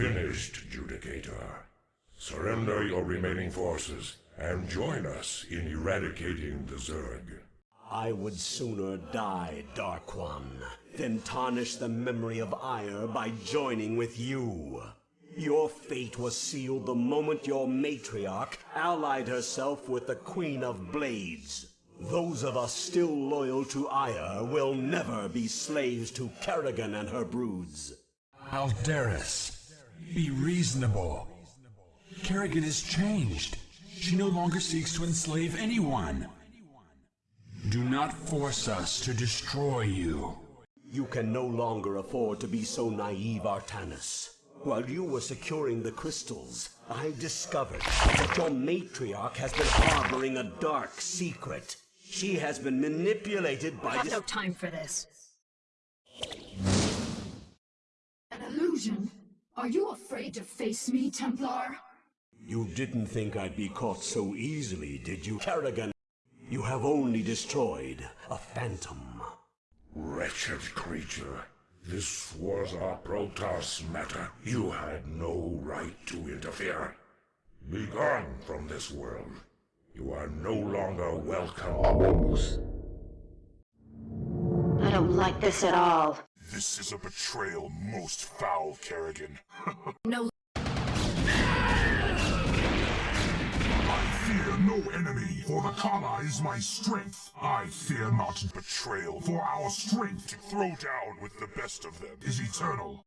Finished, Judicator. Surrender your remaining forces and join us in eradicating the Zerg. I would sooner die, Dark One, than tarnish the memory of Aiur by joining with you. Your fate was sealed the moment your matriarch allied herself with the Queen of Blades. Those of us still loyal to Aiur will never be slaves to Kerrigan and her broods. Aldaris, be reasonable. Kerrigan has changed. She no longer seeks to enslave anyone. Do not force us to destroy you. You can no longer afford to be so naive, Artanis. While you were securing the crystals, I discovered that your matriarch has been harboring a dark secret. She has been manipulated by I have this... no time for this. An illusion? Are you afraid to face me, Templar? You didn't think I'd be caught so easily, did you, Kerrigan? You have only destroyed a phantom. Wretched creature. This was our Protoss matter. You had no right to interfere. Be gone from this world. You are no longer welcome among. I don't like this at all. This is a betrayal most foul, Kerrigan. No I fear no enemy, for the Khala is my strength. I fear not betrayal, for our strength to throw down with the best of them is eternal.